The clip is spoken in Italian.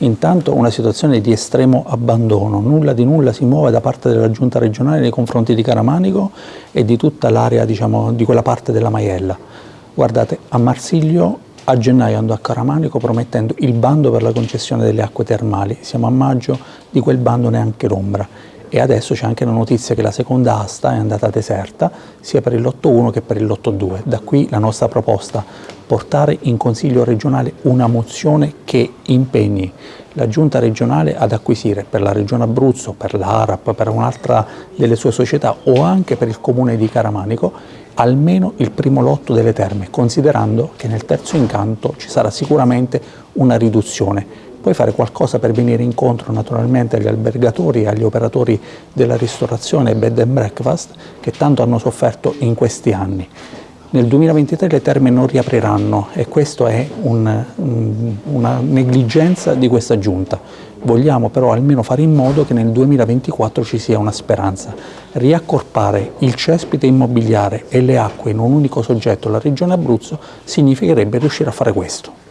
Intanto una situazione di estremo abbandono, nulla di nulla si muove da parte della giunta regionale nei confronti di Caramanico e di tutta l'area diciamo, di quella parte della Maiella. Guardate, a Marsiglio a gennaio andò a Caramanico promettendo il bando per la concessione delle acque termali, siamo a maggio, di quel bando neanche l'ombra e adesso c'è anche la notizia che la seconda asta è andata deserta sia per il lotto 1 che per il lotto 2. Da qui la nostra proposta, portare in Consiglio regionale una mozione che impegni la Giunta regionale ad acquisire per la Regione Abruzzo, per l'ARAP, per un'altra delle sue società o anche per il Comune di Caramanico almeno il primo lotto delle terme, considerando che nel terzo incanto ci sarà sicuramente una riduzione puoi fare qualcosa per venire incontro naturalmente agli albergatori e agli operatori della ristorazione bed and breakfast che tanto hanno sofferto in questi anni. Nel 2023 le terme non riapriranno e questa è un, una negligenza di questa giunta. Vogliamo però almeno fare in modo che nel 2024 ci sia una speranza. Riaccorpare il cespite immobiliare e le acque in un unico soggetto, la Regione Abruzzo, significherebbe riuscire a fare questo.